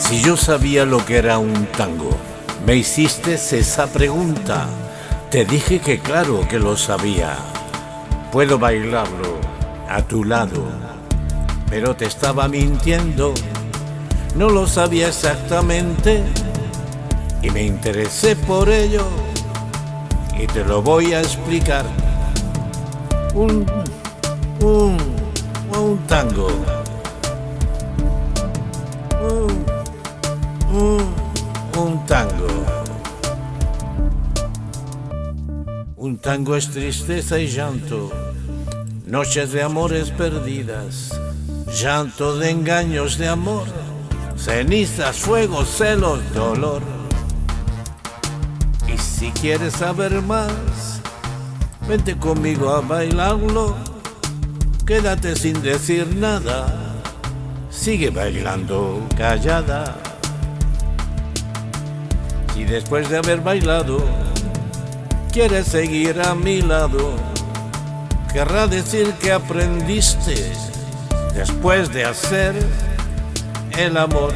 Si yo sabía lo que era un tango, me hiciste esa pregunta. Te dije que claro que lo sabía. Puedo bailarlo a tu lado, pero te estaba mintiendo. No lo sabía exactamente y me interesé por ello y te lo voy a explicar. Un, un, un tango. Un, tango. Un tango es tristeza y llanto, noches de amores perdidas, llanto de engaños de amor, cenizas, fuego, celos, dolor. Y si quieres saber más, vente conmigo a bailarlo, quédate sin decir nada, sigue bailando callada. Y después de haber bailado, quieres seguir a mi lado, querrá decir que aprendiste después de hacer el amor.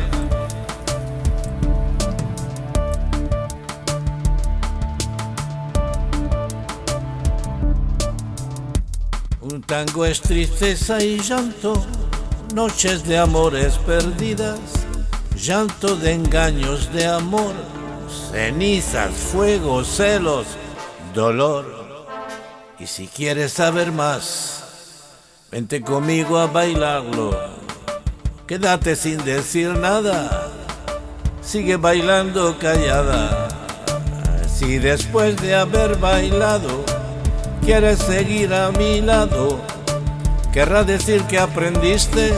Un tango es tristeza y llanto, noches de amores perdidas, llanto de engaños de amor, cenizas, fuego, celos, dolor. Y si quieres saber más, vente conmigo a bailarlo. Quédate sin decir nada, sigue bailando callada. Si después de haber bailado quieres seguir a mi lado, querrá decir que aprendiste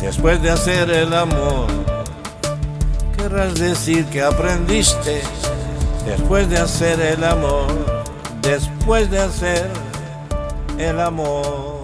después de hacer el amor. Querrás decir que aprendiste después de hacer el amor, después de hacer el amor.